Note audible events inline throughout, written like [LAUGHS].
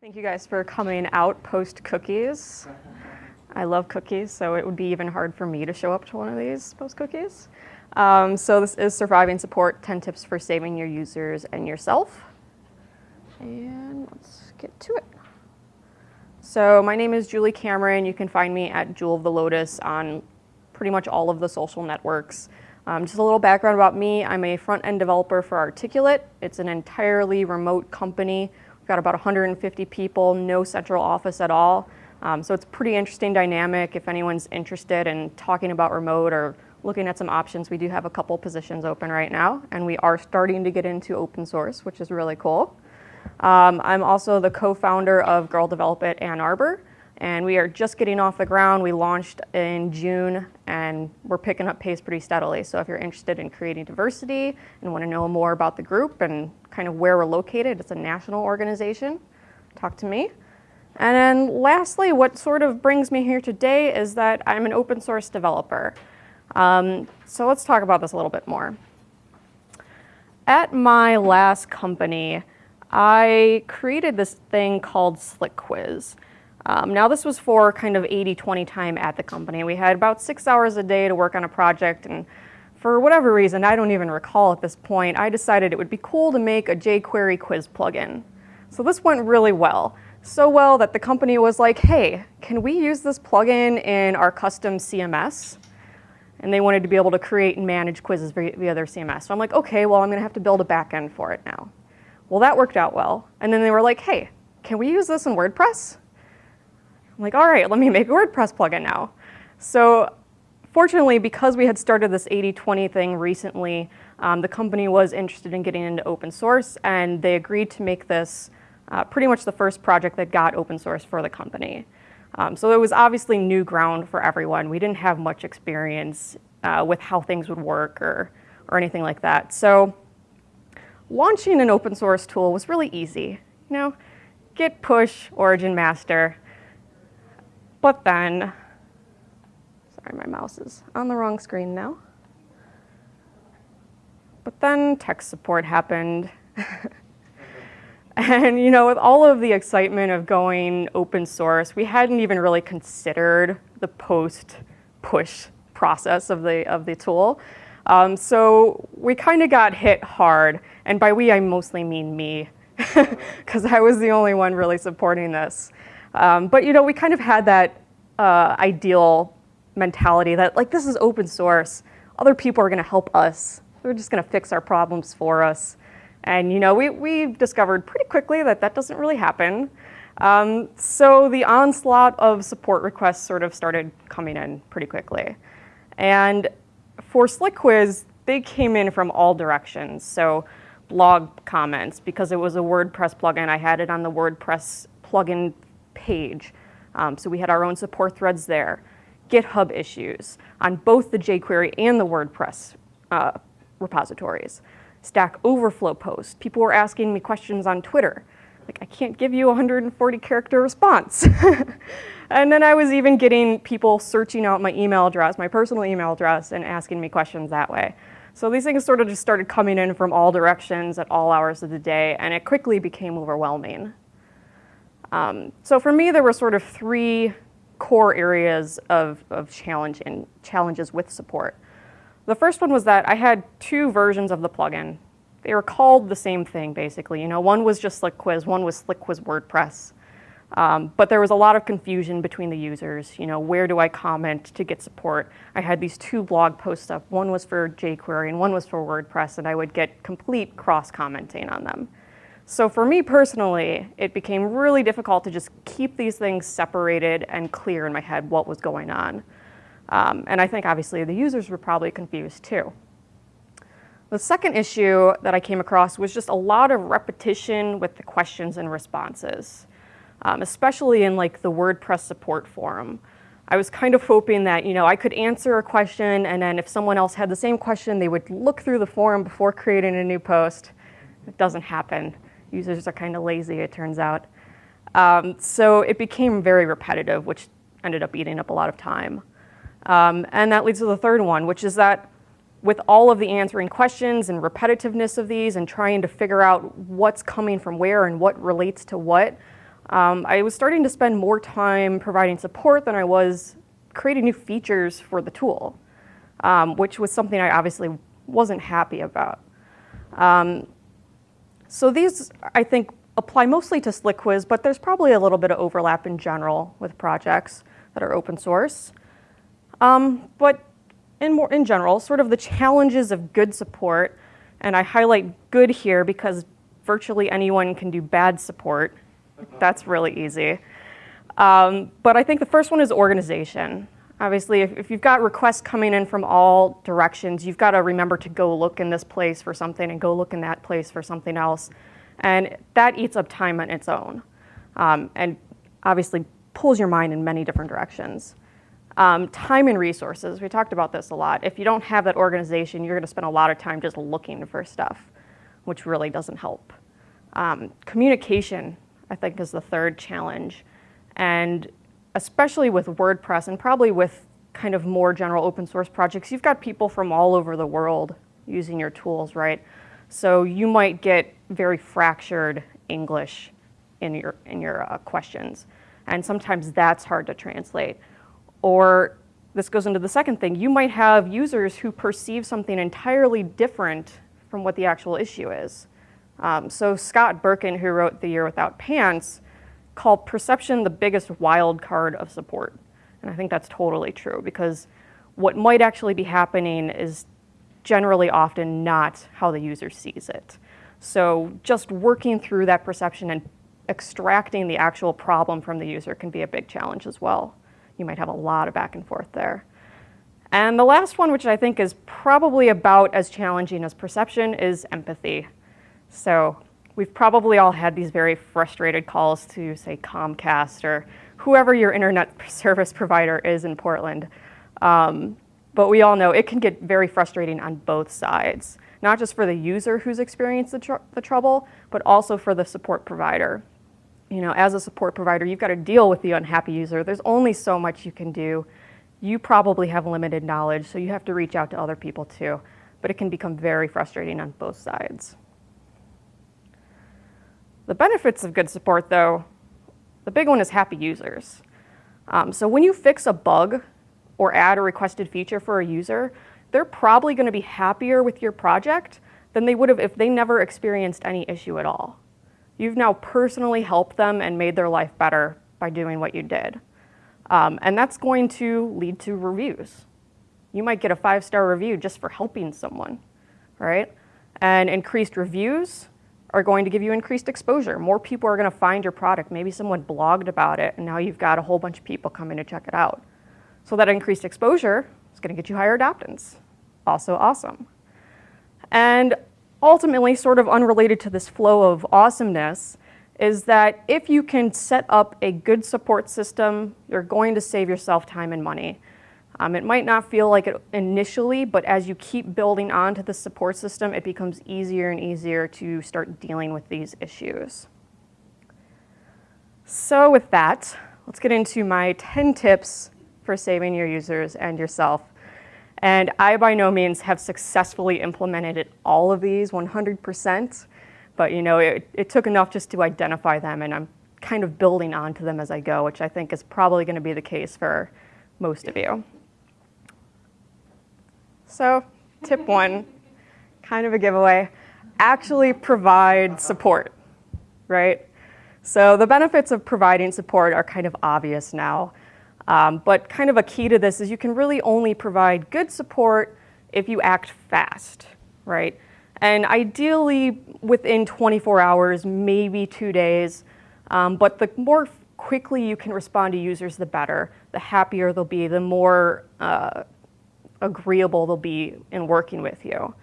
Thank you guys for coming out post cookies. I love cookies, so it would be even hard for me to show up to one of these post cookies. Um, so this is Surviving Support, 10 tips for saving your users and yourself. And let's get to it. So my name is Julie Cameron. You can find me at Jewel of the Lotus on pretty much all of the social networks. Um, just a little background about me. I'm a front-end developer for Articulate. It's an entirely remote company got about 150 people, no central office at all. Um, so it's pretty interesting dynamic. If anyone's interested in talking about remote or looking at some options, we do have a couple positions open right now, and we are starting to get into open source, which is really cool. Um, I'm also the co-founder of Girl Develop It Ann Arbor, and we are just getting off the ground. We launched in June and we're picking up pace pretty steadily. So if you're interested in creating diversity and want to know more about the group and kind of where we're located, it's a national organization, talk to me. And then lastly, what sort of brings me here today is that I'm an open source developer. Um, so let's talk about this a little bit more. At my last company, I created this thing called SlickQuiz. Um, now this was for kind of 80-20 time at the company. We had about six hours a day to work on a project and for whatever reason, I don't even recall at this point, I decided it would be cool to make a jQuery quiz plugin. So this went really well. So well that the company was like, hey, can we use this plugin in our custom CMS? And they wanted to be able to create and manage quizzes via their CMS. So I'm like, okay, well, I'm gonna have to build a backend for it now. Well, that worked out well. And then they were like, hey, can we use this in WordPress? I'm like, all right, let me make a WordPress plugin now. So fortunately, because we had started this 80-20 thing recently, um, the company was interested in getting into open source and they agreed to make this uh, pretty much the first project that got open source for the company. Um, so it was obviously new ground for everyone. We didn't have much experience uh, with how things would work or, or anything like that. So launching an open source tool was really easy. You know, git push origin master, but then, sorry, my mouse is on the wrong screen now. But then tech support happened. [LAUGHS] and you know, with all of the excitement of going open source, we hadn't even really considered the post-push process of the, of the tool. Um, so we kind of got hit hard, and by we I mostly mean me, [LAUGHS] because I was the only one really supporting this. Um, but you know, we kind of had that uh, ideal mentality that like this is open source. Other people are going to help us. They're just going to fix our problems for us. And you know, we, we discovered pretty quickly that that doesn't really happen. Um, so the onslaught of support requests sort of started coming in pretty quickly. And for SlickQuiz, they came in from all directions. So blog comments, because it was a WordPress plugin, I had it on the WordPress plugin page. Um, so we had our own support threads there. GitHub issues on both the jQuery and the WordPress uh, repositories. Stack Overflow posts. People were asking me questions on Twitter. Like, I can't give you a 140 character response. [LAUGHS] and then I was even getting people searching out my email address, my personal email address, and asking me questions that way. So these things sort of just started coming in from all directions at all hours of the day, and it quickly became overwhelming. Um, so for me, there were sort of three core areas of, of challenge and challenges with support. The first one was that I had two versions of the plugin. They were called the same thing, basically. You know, one was just SlickQuiz, one was SlickQuiz WordPress. Um, but there was a lot of confusion between the users. You know, where do I comment to get support? I had these two blog posts up. One was for jQuery and one was for WordPress, and I would get complete cross-commenting on them. So for me personally, it became really difficult to just keep these things separated and clear in my head what was going on. Um, and I think obviously the users were probably confused too. The second issue that I came across was just a lot of repetition with the questions and responses, um, especially in like the WordPress support forum. I was kind of hoping that, you know, I could answer a question and then if someone else had the same question, they would look through the forum before creating a new post. It doesn't happen. Users are kind of lazy, it turns out. Um, so it became very repetitive, which ended up eating up a lot of time. Um, and that leads to the third one, which is that with all of the answering questions and repetitiveness of these and trying to figure out what's coming from where and what relates to what, um, I was starting to spend more time providing support than I was creating new features for the tool, um, which was something I obviously wasn't happy about. Um, so these, I think, apply mostly to SlickQuiz, but there's probably a little bit of overlap in general with projects that are open source. Um, but in, more, in general, sort of the challenges of good support, and I highlight good here because virtually anyone can do bad support. That's really easy. Um, but I think the first one is organization. Obviously, if, if, you've got requests coming in from all directions, you've got to remember to go look in this place for something and go look in that place for something else. And that eats up time on its own um, and obviously pulls your mind in many different directions. Um, time and resources, we talked about this a lot. If you don't have that organization, you're going to spend a lot of time just looking for stuff, which really doesn't help. Um, communication, I think, is the third challenge. And especially with WordPress and probably with kind of more general open source projects, you've got people from all over the world using your tools, right? So you might get very fractured English in your, in your uh, questions. And sometimes that's hard to translate. Or this goes into the second thing, you might have users who perceive something entirely different from what the actual issue is. Um, so Scott Berkun, who wrote The Year Without Pants, called perception the biggest wild card of support. And I think that's totally true because what might actually be happening is generally often not how the user sees it. So just working through that perception and extracting the actual problem from the user can be a big challenge as well you might have a lot of back and forth there. And the last one, which I think is probably about as challenging as perception, is empathy. So we've probably all had these very frustrated calls to, say, Comcast or whoever your internet [LAUGHS] service provider is in Portland. Um, but we all know it can get very frustrating on both sides, not just for the user who's experienced the, tr the trouble, but also for the support provider you know, as a support provider, you've got to deal with the unhappy user. There's only so much you can do. You probably have limited knowledge, so you have to reach out to other people too. But it can become very frustrating on both sides. The benefits of good support, though, the big one is happy users. Um, so when you fix a bug or add a requested feature for a user, they're probably going to be happier with your project than they would have if they never experienced any issue at all. You've now personally helped them and made their life better by doing what you did. Um, and that's going to lead to reviews. You might get a five-star review just for helping someone, right? And increased reviews are going to give you increased exposure. More people are going to find your product. Maybe someone blogged about it, and now you've got a whole bunch of people coming to check it out. So that increased exposure is going to get you higher adoptance. Also awesome. And ultimately sort of unrelated to this flow of awesomeness is that if you can set up a good support system, you're going to save yourself time and money. Um, it might not feel like it initially, but as you keep building onto the support system, it becomes easier and easier to start dealing with these issues. So with that, let's get into my 10 tips for saving your users and yourself and I, by no means, have successfully implemented all of these 100%, but you know, it, it took enough just to identify them, and I'm kind of building onto them as I go, which I think is probably going to be the case for most of you. So, tip one, kind of a giveaway, actually provide support, right? So the benefits of providing support are kind of obvious now. Um, but kind of a key to this is you can really only provide good support if you act fast, right? And ideally within 24 hours, maybe two days. Um, but the more quickly you can respond to users, the better. The happier they'll be, the more uh, agreeable they'll be in working with you.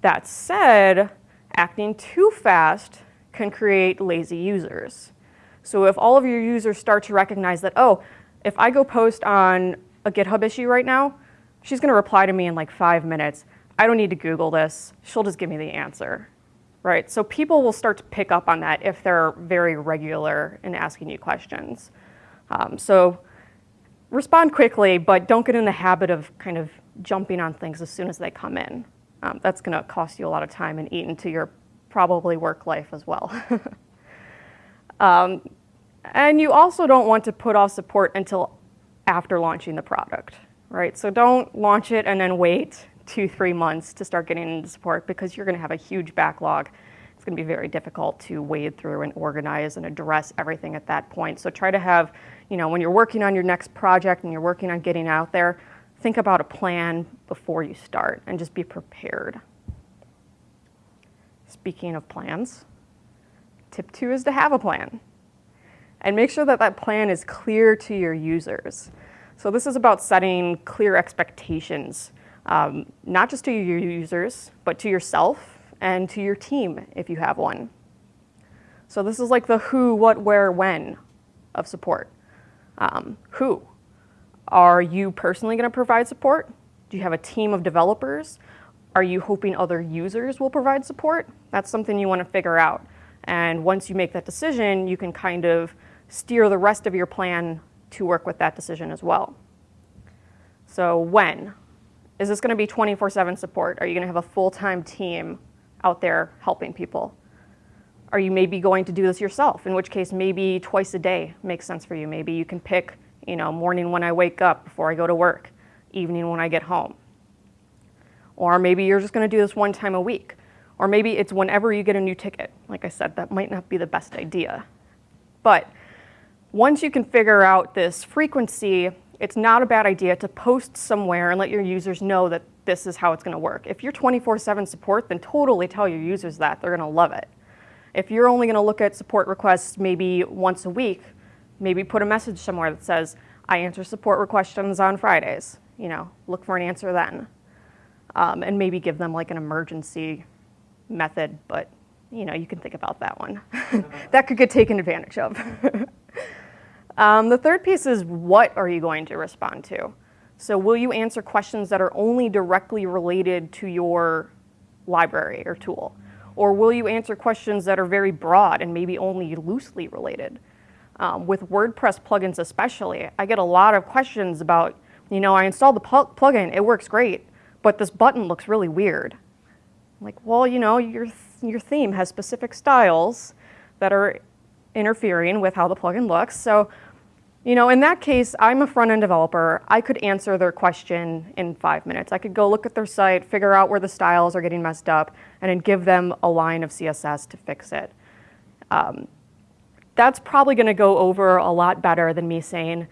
That said, acting too fast can create lazy users. So if all of your users start to recognize that, oh, if I go post on a GitHub issue right now, she's going to reply to me in like five minutes. I don't need to Google this. She'll just give me the answer, right? So people will start to pick up on that if they're very regular in asking you questions. Um, so respond quickly, but don't get in the habit of kind of jumping on things as soon as they come in. Um, that's going to cost you a lot of time and eat into your probably work life as well. [LAUGHS] um, And you also don't want to put off support until after launching the product, right? So don't launch it and then wait two, three months to start getting into support because you're gonna have a huge backlog. It's gonna be very difficult to wade through and organize and address everything at that point. So try to have, you know, when you're working on your next project and you're working on getting out there, think about a plan before you start and just be prepared. Speaking of plans, tip two is to have a plan and make sure that that plan is clear to your users. So this is about setting clear expectations, um, not just to your users, but to yourself and to your team if you have one. So this is like the who, what, where, when of support. Um, who? Are you personally going to provide support? Do you have a team of developers? Are you hoping other users will provide support? That's something you want to figure out. And once you make that decision, you can kind of steer the rest of your plan to work with that decision as well. So when? Is this going to be 24-7 support? Are you going to have a full-time team out there helping people? Are you maybe going to do this yourself? In which case, maybe twice a day makes sense for you. Maybe you can pick, you know, morning when I wake up before I go to work, evening when I get home. Or maybe you're just going to do this one time a week. Or maybe it's whenever you get a new ticket. Like I said, that might not be the best idea. But once you can figure out this frequency, it's not a bad idea to post somewhere and let your users know that this is how it's going to work. If you're 24-7 support, then totally tell your users that. They're going to love it. If you're only going to look at support requests maybe once a week, maybe put a message somewhere that says, I answer support questions on Fridays. You know, look for an answer then. Um, and maybe give them like an emergency method, but you know, you can think about that one. [LAUGHS] that could get taken advantage of. [LAUGHS] um, the third piece is what are you going to respond to? So will you answer questions that are only directly related to your library or tool? Or will you answer questions that are very broad and maybe only loosely related? Um, with WordPress plugins especially, I get a lot of questions about, you know, I installed the pl plugin, it works great, but this button looks really weird. I'm like, well, you know, your, th your theme has specific styles that are interfering with how the plugin looks. So, you know, in that case, I'm a front-end developer. I could answer their question in five minutes. I could go look at their site, figure out where the styles are getting messed up, and then give them a line of CSS to fix it. Um, that's probably going to go over a lot better than me saying,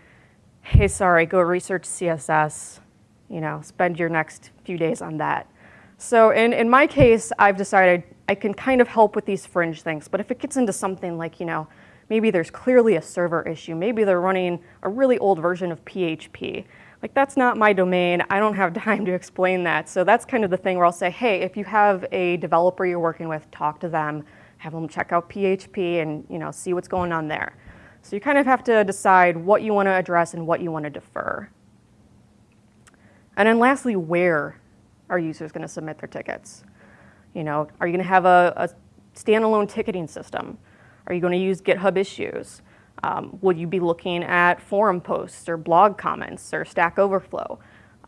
hey, sorry, go research CSS, you know, spend your next few days on that. So in, in my case, I've decided I can kind of help with these fringe things, but if it gets into something like, you know, maybe there's clearly a server issue, maybe they're running a really old version of PHP, like that's not my domain, I don't have [LAUGHS] time to explain that. So that's kind of the thing where I'll say, hey, if you have a developer you're working with, talk to them, have them check out PHP and you know, see what's going on there. So you kind of have to decide what you want to address and what you want to defer. And then lastly, where are users going to submit their tickets? You know, are you going to have a, a standalone ticketing system? Are you going to use GitHub issues? Um, would you be looking at forum posts or blog comments or Stack Overflow?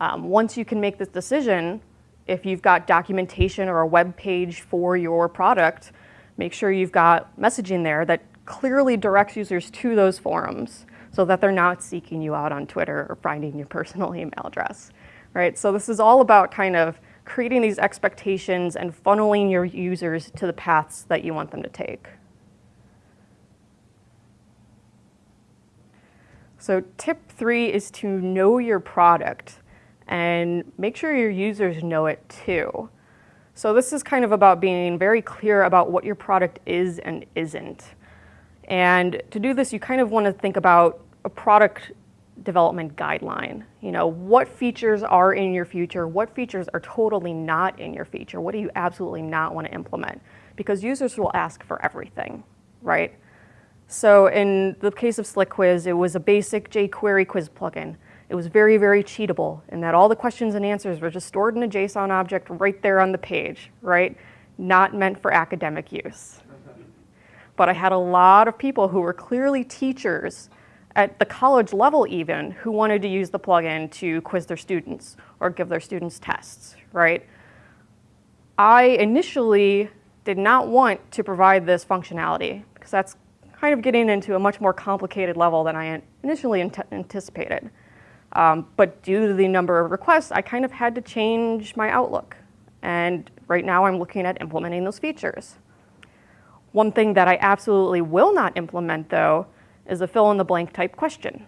Um, once you can make this decision, if you've got documentation or a web page for your product, make sure you've got messaging there that clearly directs users to those forums so that they're not seeking you out on Twitter or finding your [LAUGHS] personal email address, right? So this is all about kind of creating these expectations and funneling your users to the paths that you want them to take. So tip three is to know your product and make sure your users know it too. So this is kind of about being very clear about what your product is and isn't. And to do this, you kind of want to think about a product development guideline. You know, what features are in your future? What features are totally not in your feature? What do you absolutely not want to implement? Because users will ask for everything, right? So in the case of Slick Quiz, it was a basic jQuery quiz plugin. It was very, very cheatable in that all the questions and answers were just stored in a JSON object right there on the page, right? Not meant for academic use. But I had a lot of people who were clearly teachers at the college level even who wanted to use the plugin to quiz their students or give their students tests, right? I initially did not want to provide this functionality because that's kind of getting into a much more complicated level than I initially anticipated. Um, but due to the number of requests, I kind of had to change my outlook. And right now I'm looking at implementing those features. One thing that I absolutely will not implement though is a fill in the blank type question.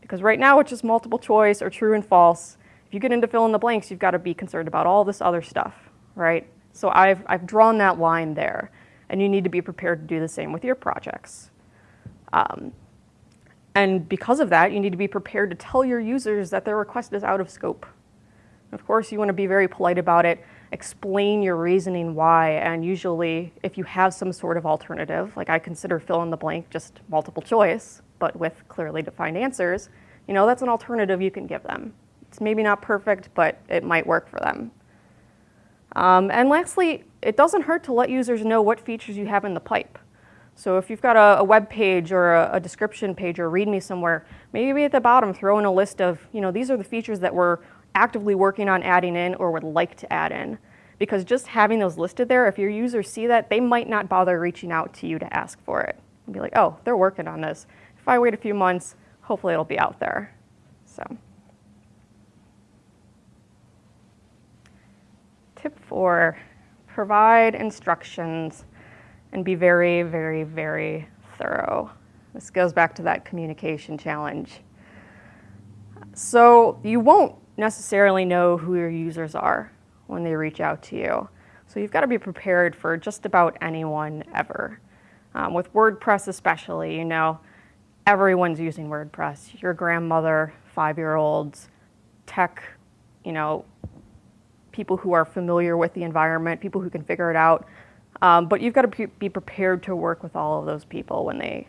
Because right now it's just multiple choice or true and false. If you get into fill in the blanks, you've got to be concerned about all this other stuff, right? So I've, I've drawn that line there and you need to be prepared to do the same with your projects. Um, and because of that, you need to be prepared to tell your users that their request is out of scope. Of course, you want to be very polite about it, explain your reasoning why, and usually if you have some sort of alternative, like I consider fill in the blank just multiple choice, but with clearly defined answers, you know, that's an alternative you can give them. It's maybe not perfect, but it might work for them. Um, and lastly, it doesn't hurt to let users know what features you have in the pipe. So if you've got a, a web page or a, a, description page or readme somewhere, maybe at the bottom throw in a list of, you know, these are the features that we're actively working on adding in or would like to add in. Because just having those listed there, if your users see that, they might not bother reaching out to you to ask for it. And be like, oh, they're working on this. If I wait a few months, hopefully it'll be out there. So. Tip four, provide instructions and be very, very, very thorough. This goes back to that communication challenge. So you won't necessarily know who your users are when they reach out to you. So you've got to be prepared for just about anyone ever. Um, with WordPress especially, you know, everyone's using WordPress. Your grandmother, five-year-olds, tech, you know, people who are familiar with the environment, people who can figure it out. Um, but you've got to be prepared to work with all of those people when they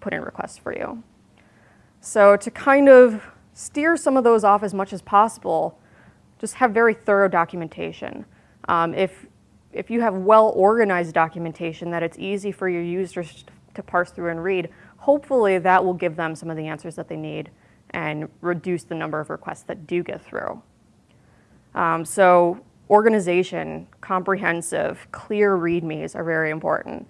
put in requests for you. So to kind of steer some of those off as much as possible, just have very thorough documentation. Um, if, if you have well-organized documentation that it's easy for your users to parse through and read, hopefully that will give them some of the answers that they need and reduce the number of requests that do get through. Um, so organization, comprehensive, clear readmes are very important.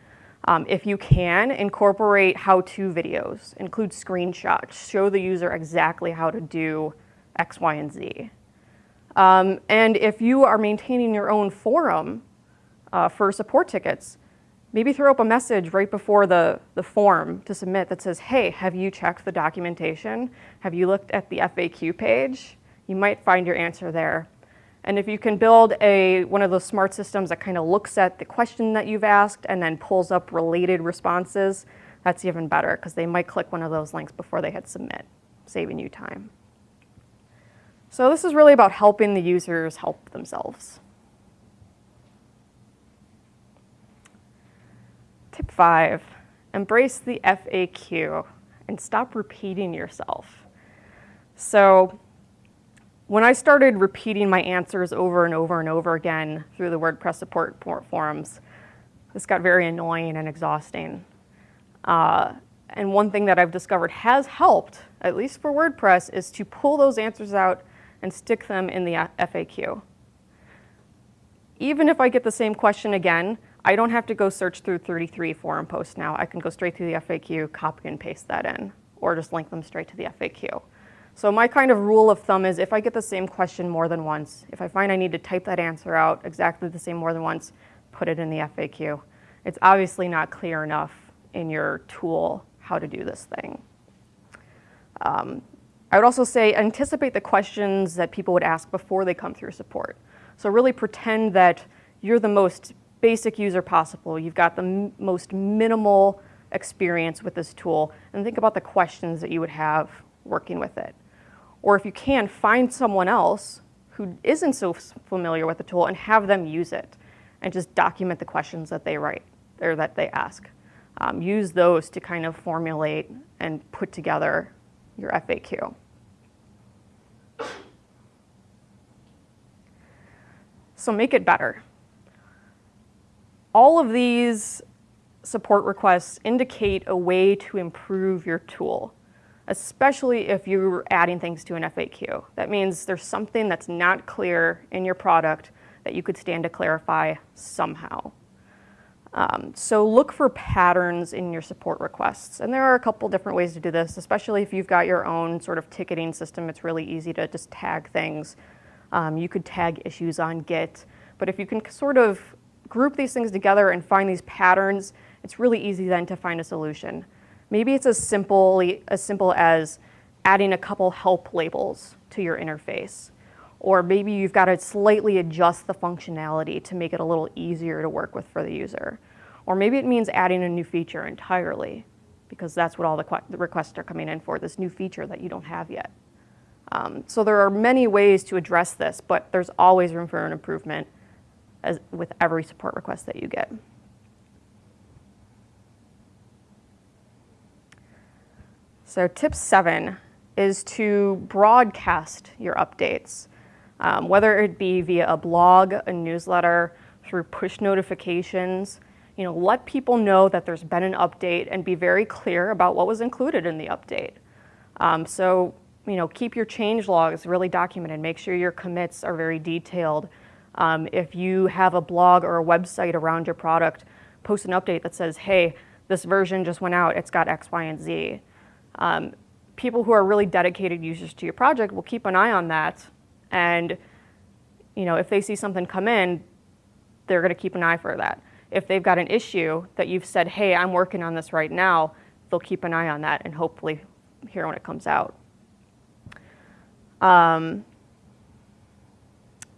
Um, if you can, incorporate how-to videos, include screenshots, show the user exactly how to do X, Y, and Z. Um, and if you are maintaining your own forum uh, for support tickets, maybe throw up a message right before the, the form to submit that says, hey, have you checked the documentation? Have you looked at the FAQ page? You might find your answer there. And if you can build a, one of those smart systems that kind of looks at the question that you've asked and then pulls up related responses, that's even better because they might click one of those links before they hit submit, saving you time. So this is really about helping the users help themselves. Tip five, embrace the FAQ and stop repeating yourself. So when I started repeating my answers over and over and over again through the WordPress support forums, this got very annoying and exhausting. Uh, and one thing that I've discovered has helped, at least for WordPress, is to pull those answers out and stick them in the FAQ. Even if I get the same question again, I don't have to go search through 33 forum posts now. I can go straight to the FAQ, copy and paste that in, or just link them straight to the FAQ. So my kind of rule of thumb is if I get the same question more than once, if I find I need to type that answer out exactly the same more than once, put it in the FAQ. It's obviously not clear enough in your tool how to do this thing. Um, I would also say anticipate the questions that people would ask before they come through support. So really pretend that you're the most basic user possible. You've got the most minimal experience with this tool and think about the questions that you would have working with it. Or if you can, find someone else who isn't so familiar with the tool and have them use it and just document the questions that they write or that they ask. Um, use those to kind of formulate and put together your FAQ. So make it better. All of these support requests indicate a way to improve your tool especially if you're adding things to an FAQ. That means there's something that's not clear in your product that you could stand to clarify somehow. Um, so look for patterns in your support requests. And there are a couple different ways to do this, especially if you've got your own sort of ticketing system. It's really easy to just tag things. Um, you could tag issues on Git. But if you can sort of group these things together and find these patterns, it's really easy then to find a solution. Maybe it's as simple, as simple as adding a couple help labels to your interface. Or maybe you've got to slightly adjust the functionality to make it a little easier to work with for the user. Or maybe it means adding a new feature entirely, because that's what all the, the requests are coming in for, this new feature that you don't have yet. Um, so there are many ways to address this, but there's always room for an improvement as, with every support request that you get. So tip seven is to broadcast your updates um, whether it be via a blog, a newsletter, through push notifications. You know, let people know that there's been an update and be very clear about what was included in the update. Um, so, you know, keep your change logs really documented. Make sure your commits are very detailed. Um, if you have a blog or a website around your product, post an update that says, hey, this version just went out, it's got X, Y, and Z. Um, people who are really dedicated users to your project will keep an eye on that and you know, if they see something come in, they're going to keep an eye for that. If they've got an issue that you've said, hey, I'm working on this right now, they'll keep an eye on that and hopefully hear when it comes out. Um,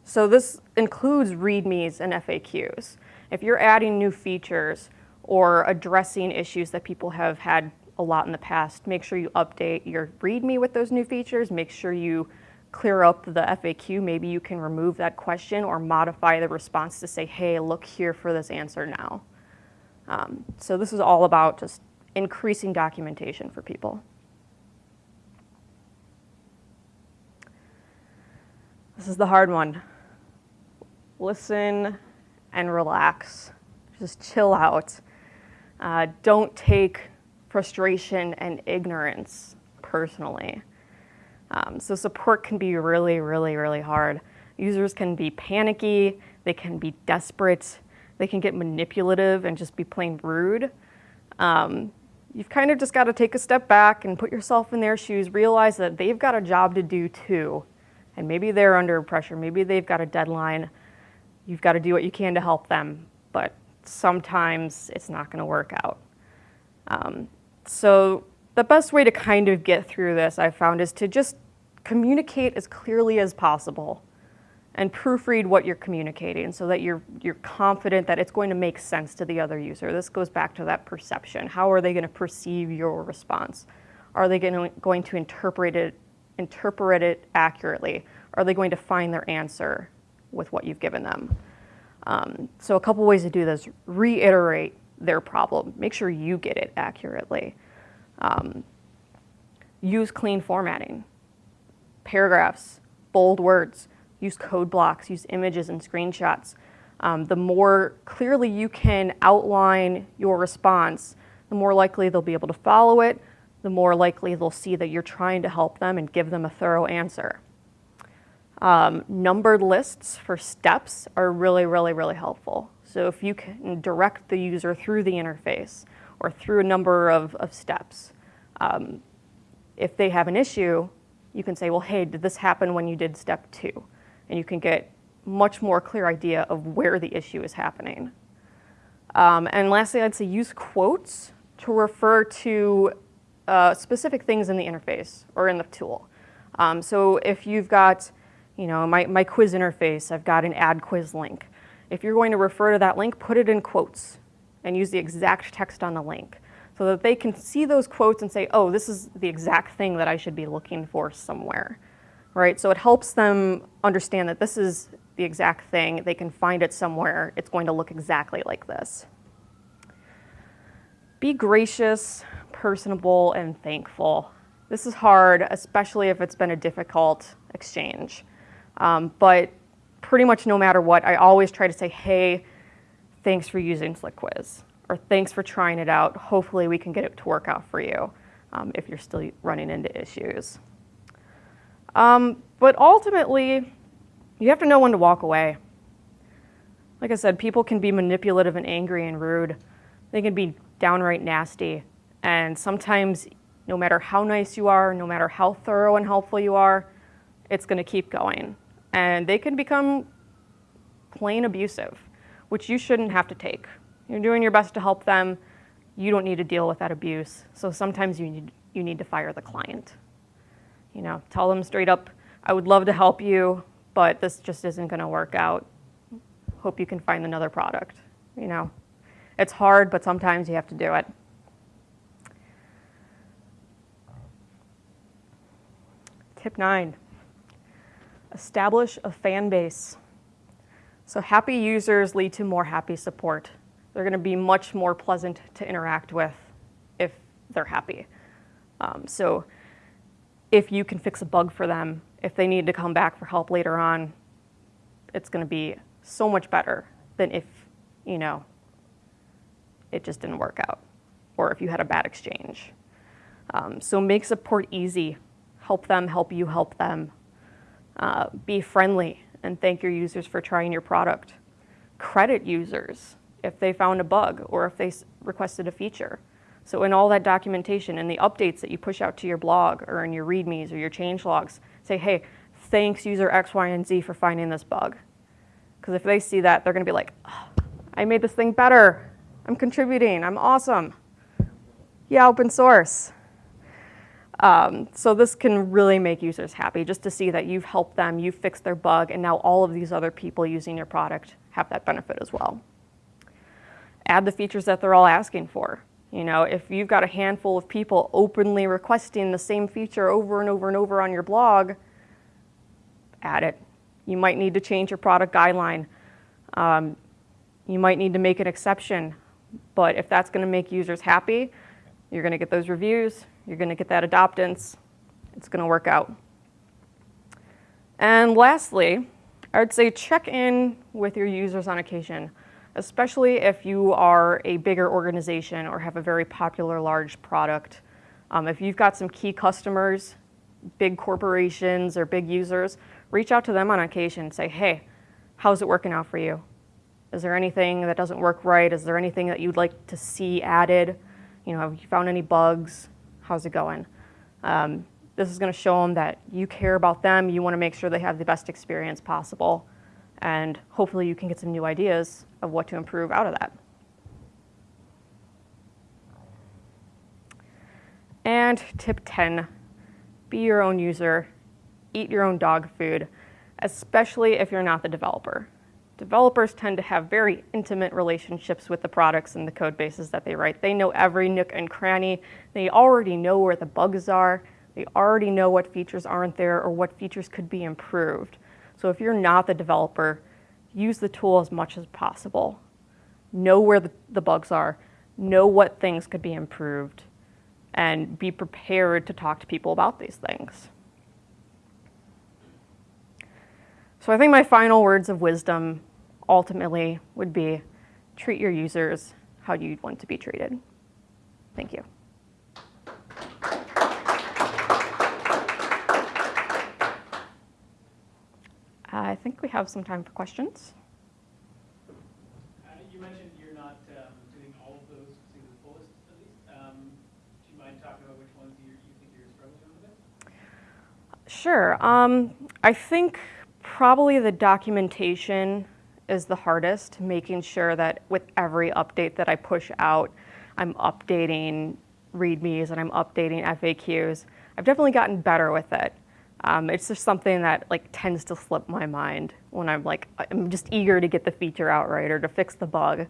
so this includes READMEs and FAQs. If you're adding new features or addressing issues that people have had a lot in the past, make sure you update your README with those new features. Make sure you clear up the FAQ, maybe you can remove that question or modify the response to say, hey, look here for this answer now. Um, so this is all about just increasing documentation for people. This is the hard one. Listen and relax. Just chill out. Uh, don't take frustration and ignorance personally. Um, so support can be really, really, really hard. Users can be panicky, they can be desperate, they can get manipulative and just be plain rude. Um, you've kind of just got to take a step back and put yourself in their shoes, realize that they've got a job to do too. And maybe they're under pressure, maybe they've got a deadline. You've got to do what you can to help them, but sometimes it's not going to work out. Um, so the best way to kind of get through this, I've found, is to just communicate as clearly as possible and proofread what you're communicating so that you're, you're confident that it's going to make sense to the other user. This goes back to that perception. How are they going to perceive your response? Are they going to, going to interpret, it, interpret it accurately? Are they going to find their answer with what you've given them? Um, so a couple ways to do this, reiterate their problem. Make sure you get it accurately. Um, use clean formatting, paragraphs, bold words, use code blocks, use images and screenshots. Um, the more clearly you can outline your response, the more likely they'll be able to follow it, the more likely they'll see that you're trying to help them and give them a thorough answer. Um, numbered lists for steps are really, really, really helpful. So if you can direct the user through the interface, or through a number of, of steps. Um, if they have an issue, you can say, well, hey, did this happen when you did step two? And you can get much more clear idea of where the issue is happening. Um, and lastly, I'd say use quotes to refer to uh, specific things in the interface or in the tool. Um, so if you've got, you know, my, my quiz interface, I've got an add quiz link. If you're going to refer to that link, put it in quotes and use the exact text on the link so that they can see those quotes and say, oh, this is the exact thing that I should be looking for somewhere, right? So it helps them understand that this is the exact thing. They can find it somewhere. It's going to look exactly like this. Be gracious, personable, and thankful. This is hard, especially if it's been a difficult exchange. Um, but pretty much no matter what, I always try to say, hey, thanks for using SlickQuiz, or thanks for trying it out. Hopefully we can get it to work out for you um, if you're still running into issues. Um, but ultimately, you have to know when to walk away. Like I said, people can be manipulative and angry and rude. They can be downright nasty. And sometimes, no matter how nice you are, no matter how thorough and helpful you are, it's going to keep going. And they can become plain abusive, which you shouldn't have to take. You're doing your best to help them. You don't need to deal with that abuse. So sometimes you need, you need to fire the client. You know, tell them straight up, I would love to help you, but this just isn't going to work out. Hope you can find another product. You know, it's hard, but sometimes you have to do it. Tip nine, establish a fan base. So happy users lead to more happy support. They're going to be much more pleasant to interact with if they're happy. Um, so if you can fix a bug for them, if they need to come back for help later on, it's going to be so much better than if, you know, it just didn't work out or if you had a bad exchange. Um, so make support easy. Help them, help you, help them. Uh, be friendly and thank your users for trying your product. Credit users if they found a bug or if they requested a feature. So in all that documentation and the updates that you push out to your blog or in your readmes or your change logs, say, hey, thanks user X, Y, and Z for finding this bug. Because if they see that, they're going to be like, oh, I made this thing better. I'm contributing. I'm awesome. Yeah, open source. Um, so this can really make users happy just to see that you've helped them, you've fixed their bug, and now all of these other people using your product have that benefit as well. Add the features that they're all asking for. You know, if you've got a handful of people openly requesting the same feature over and over and over on your blog, add it. You might need to change your product guideline. Um, you might need to make an exception. But if that's going to make users happy, you're going to get those reviews, you're going to get that adoptance, it's going to work out. And lastly, I would say check in with your users on occasion especially if you are a bigger organization or have a very popular large product. Um, if you've got some key customers, big corporations or big users, reach out to them on occasion and say, hey, how's it working out for you? Is there anything that doesn't work right? Is there anything that you'd like to see added? You know, have you found any bugs? How's it going? Um, this is going to show them that you care about them. You want to make sure they have the best experience possible. And hopefully you can get some new ideas of what to improve out of that. And tip 10, be your own user, eat your own dog food, especially if you're not the developer. Developers tend to have very intimate relationships with the products and the code bases that they write. They know every nook and cranny. They already know where the bugs are. They already know what features aren't there or what features could be improved. So if you're not the developer, use the tool as much as possible. Know where the, the bugs are, know what things could be improved, and be prepared to talk to people about these things. So I think my final words of wisdom ultimately would be treat your users how you'd want to be treated. Thank you. I think we have some time for questions. Uh, you mentioned you're not um, doing all of those to the fullest, at least. Um, do you mind talking about which ones you, you think you're struggling with? Sure. Um, I think probably the documentation is the hardest, making sure that with every update that I push out, I'm updating READMEs and I'm updating FAQs. I've definitely gotten better with it. Um, it's just something that like tends to slip my mind when I'm like I'm just eager to get the feature out right or to fix the bug.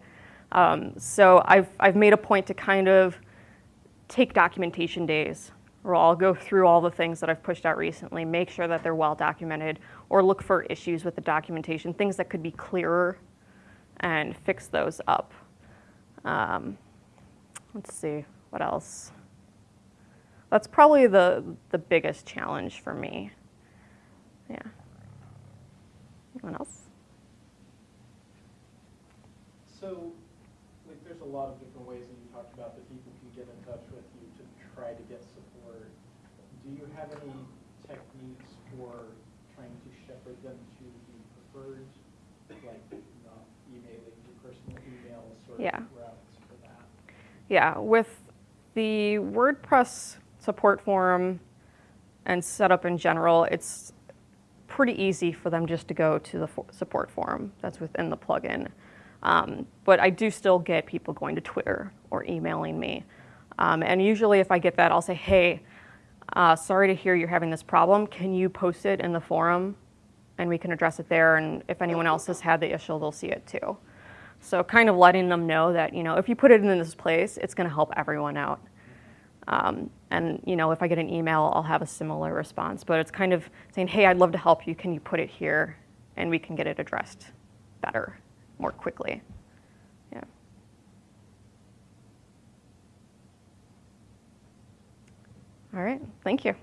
Um, so I've I've made a point to kind of take documentation days where I'll go through all the things that I've pushed out recently, make sure that they're well documented, or look for issues with the documentation, things that could be clearer, and fix those up. Um, let's see what else. That's probably the, the biggest challenge for me. Yeah. Anyone else? So, like, there's a lot of different ways that you talked about that people can get in touch with you to try to get support. Do you have any techniques for trying to shepherd them to the preferred, like, not email sort Yeah. of routes for that? Yeah, with the WordPress support forum and setup in general, it's pretty easy for them just to go to the for- support forum that's within the plugin. Um, but I do still get people going to Twitter or emailing me. Um, and usually, if I get that, I'll say, hey, uh, sorry to hear you're having this problem. Can you post it in the forum? And we can address it there. And if anyone else has had the issue, they'll see it too. So kind of letting them know that, you know, if you put it in this place, it's going to help everyone out. Um, and, you know, if I get an email, I'll have a similar response. But it's kind of saying, hey, I'd love to help you. Can you put it here? And we can get it addressed better, more quickly. All right. Thank you.